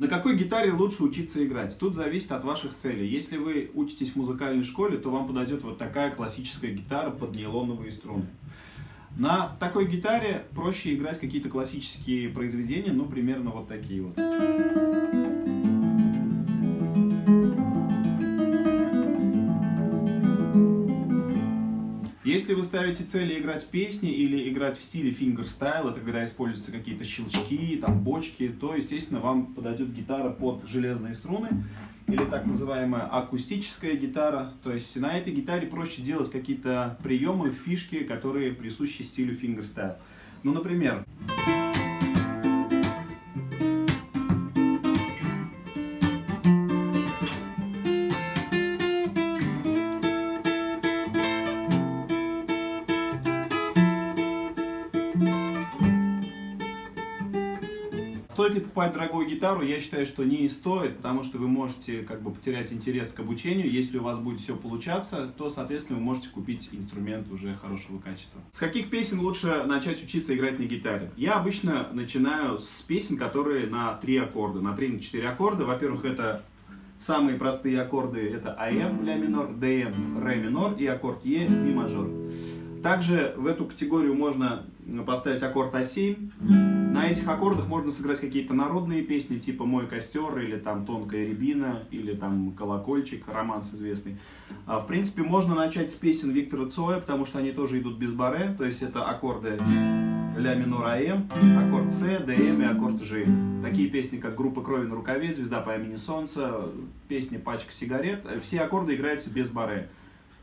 На какой гитаре лучше учиться играть? Тут зависит от ваших целей. Если вы учитесь в музыкальной школе, то вам подойдет вот такая классическая гитара под нейлоновые струны. На такой гитаре проще играть какие-то классические произведения, ну, примерно вот такие вот. Если вы ставите цели играть песни или играть в стиле fingerstyle, это когда используются какие-то щелчки, там бочки, то, естественно, вам подойдет гитара под железные струны или так называемая акустическая гитара. То есть на этой гитаре проще делать какие-то приемы, фишки, которые присущи стилю фингерстайл. Ну, например... Стоит ли покупать дорогую гитару? Я считаю, что не стоит, потому что вы можете как бы потерять интерес к обучению. Если у вас будет все получаться, то, соответственно, вы можете купить инструмент уже хорошего качества. С каких песен лучше начать учиться играть на гитаре? Я обычно начинаю с песен, которые на три аккорда, на 3-4 аккорда. Во-первых, это самые простые аккорды, это АМ, ля минор, ДМ, ре минор и аккорд Е, ми мажор. Также в эту категорию можно поставить аккорд А7. На этих аккордах можно сыграть какие-то народные песни, типа «Мой костер» или там «Тонкая рябина» или там «Колокольчик», романс известный. А, в принципе, можно начать с песен Виктора Цоя, потому что они тоже идут без баре, то есть это аккорды ля минор АМ, аккорд С, ДМ и аккорд Ж. Такие песни, как «Группа крови на рукаве», «Звезда по имени Солнце», песня «Пачка сигарет», все аккорды играются без баре.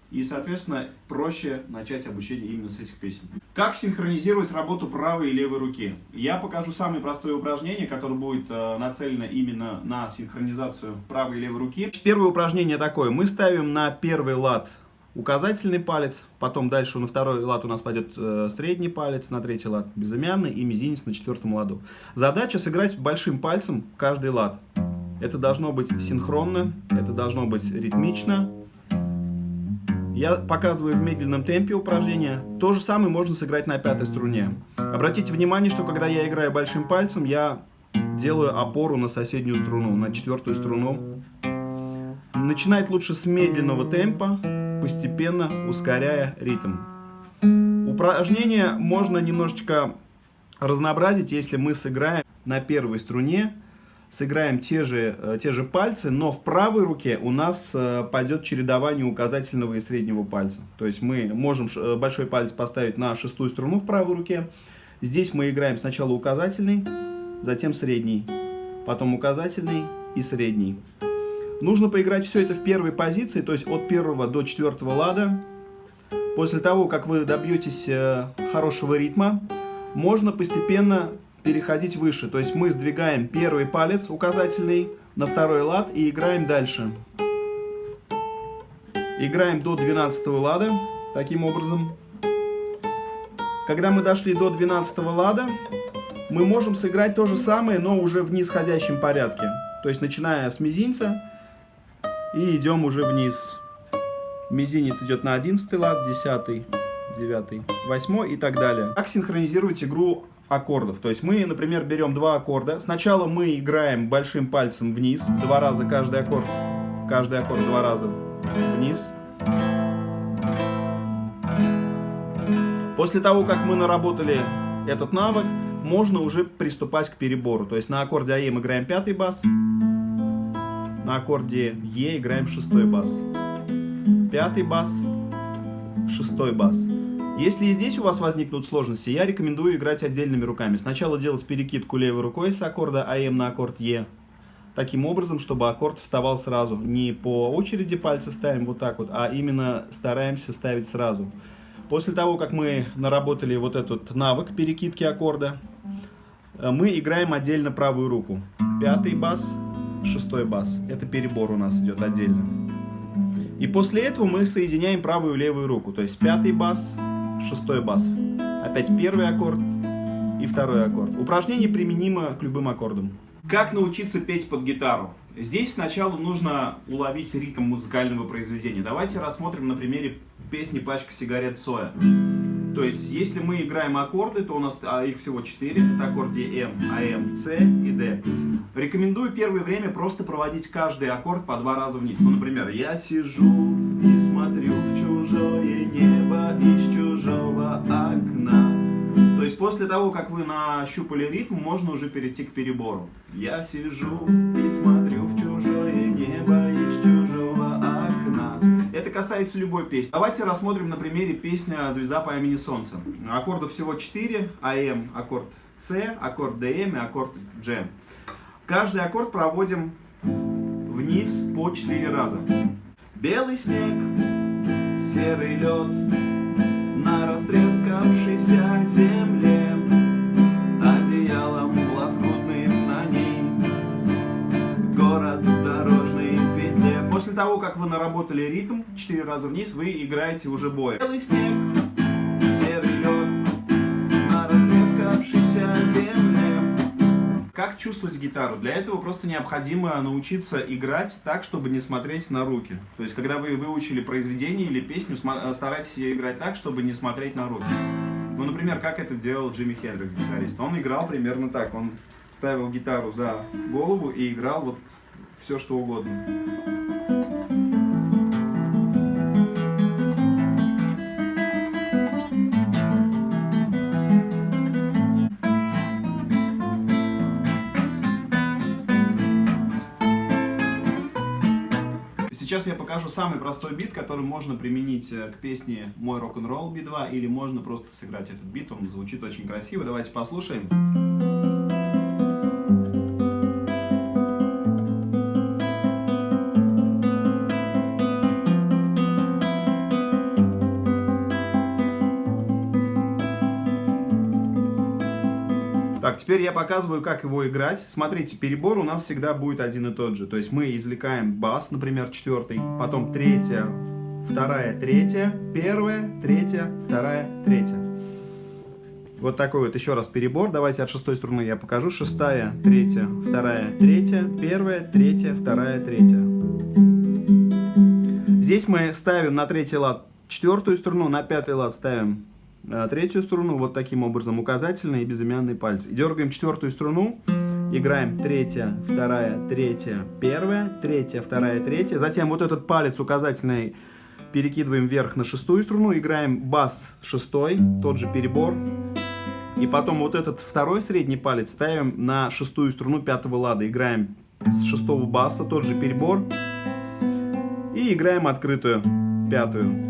И, соответственно, проще начать обучение именно с этих песен. Как синхронизировать работу правой и левой руки? Я покажу самое простое упражнение, которое будет э, нацелено именно на синхронизацию правой и левой руки. Первое упражнение такое. Мы ставим на первый лад указательный палец, потом дальше на второй лад у нас пойдет э, средний палец, на третий лад безымянный и мизинец на четвертом ладу. Задача сыграть большим пальцем каждый лад. Это должно быть синхронно, это должно быть ритмично, я показываю в медленном темпе упражнения. То же самое можно сыграть на пятой струне. Обратите внимание, что когда я играю большим пальцем, я делаю опору на соседнюю струну, на четвертую струну. Начинать лучше с медленного темпа, постепенно ускоряя ритм. Упражнение можно немножечко разнообразить, если мы сыграем на первой струне сыграем те же, э, те же пальцы, но в правой руке у нас э, пойдет чередование указательного и среднего пальца. То есть мы можем э, большой палец поставить на шестую струну в правой руке. Здесь мы играем сначала указательный, затем средний, потом указательный и средний. Нужно поиграть все это в первой позиции, то есть от первого до четвертого лада. После того, как вы добьетесь хорошего ритма, можно постепенно переходить выше. То есть мы сдвигаем первый палец указательный на второй лад и играем дальше. Играем до 12 лада, таким образом. Когда мы дошли до 12 лада, мы можем сыграть то же самое, но уже в нисходящем порядке. То есть начиная с мизинца и идем уже вниз. Мизинец идет на 11 лад, 10, 9, 8 и так далее. Как синхронизировать игру аккордов. То есть мы, например, берем два аккорда. Сначала мы играем большим пальцем вниз, два раза каждый аккорд. Каждый аккорд два раза вниз. После того, как мы наработали этот навык, можно уже приступать к перебору. То есть на аккорде АЕ мы играем пятый бас, на аккорде Е играем шестой бас. Пятый бас, шестой бас. Если и здесь у вас возникнут сложности, я рекомендую играть отдельными руками. Сначала делать перекидку левой рукой с аккорда АМ на аккорд Е. Таким образом, чтобы аккорд вставал сразу. Не по очереди пальцы ставим вот так вот, а именно стараемся ставить сразу. После того, как мы наработали вот этот навык перекидки аккорда, э, мы играем отдельно правую руку. Пятый бас, шестой бас. Это перебор у нас идет отдельно. И после этого мы соединяем правую и левую руку. То есть пятый бас, шестой бас. Опять первый аккорд и второй аккорд. Упражнение применимо к любым аккордам. Как научиться петь под гитару? Здесь сначала нужно уловить ритм музыкального произведения. Давайте рассмотрим на примере песни «Пачка сигарет Соя». То есть, если мы играем аккорды, то у нас а, их всего 4. Это аккорды М, АМ, С и Д. Рекомендую первое время просто проводить каждый аккорд по два раза вниз. Ну, например, я сижу и смотрю в чужое небо после того, как вы нащупали ритм, можно уже перейти к перебору. Я сижу и смотрю в чужое небо из чужого окна. Это касается любой песни. Давайте рассмотрим на примере песня «Звезда по имени Солнце». Аккордов всего 4. АМ, аккорд С, аккорд ДМ и аккорд G. Каждый аккорд проводим вниз по 4 раза. Белый снег, серый лед, наработали ритм, 4 раза вниз, вы играете уже бой. Белый снег, серый лед, на растрескавшейся земле. Как чувствовать гитару? Для этого просто необходимо научиться играть так, чтобы не смотреть на руки. То есть, когда вы выучили произведение или песню, старайтесь ее играть так, чтобы не смотреть на руки. Ну, например, как это делал Джимми Хендрикс, гитарист. Он играл примерно так. Он ставил гитару за голову и играл вот все, что угодно. Сейчас я покажу самый простой бит, который можно применить э, к песне «Мой рок-н-ролл Би-2» или можно просто сыграть этот бит, он звучит очень красиво. Давайте послушаем. Так, теперь я показываю, как его играть. Смотрите, перебор у нас всегда будет один и тот же. То есть мы извлекаем бас, например, четвертый, потом третья, вторая, третья, первая, третья, вторая, третья. Вот такой вот еще раз перебор. Давайте от шестой струны я покажу. Шестая, третья, вторая, третья, первая, третья, вторая, третья. Здесь мы ставим на третий лад четвертую струну, на пятый лад ставим третью струну вот таким образом, указательные и безымянные пальцы. Дергаем четвертую струну, играем третья, вторая, третья, первая, третья, вторая, третья. Затем вот этот палец указательный перекидываем вверх на шестую струну, играем бас шестой, тот же перебор. И потом вот этот второй средний палец ставим на шестую струну пятого лада, играем с шестого баса, тот же перебор. И играем открытую пятую.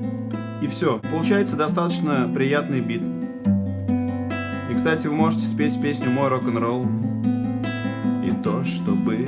И все. Получается достаточно приятный бит. И, кстати, вы можете спеть песню «Мой рок-н-ролл». И то, что было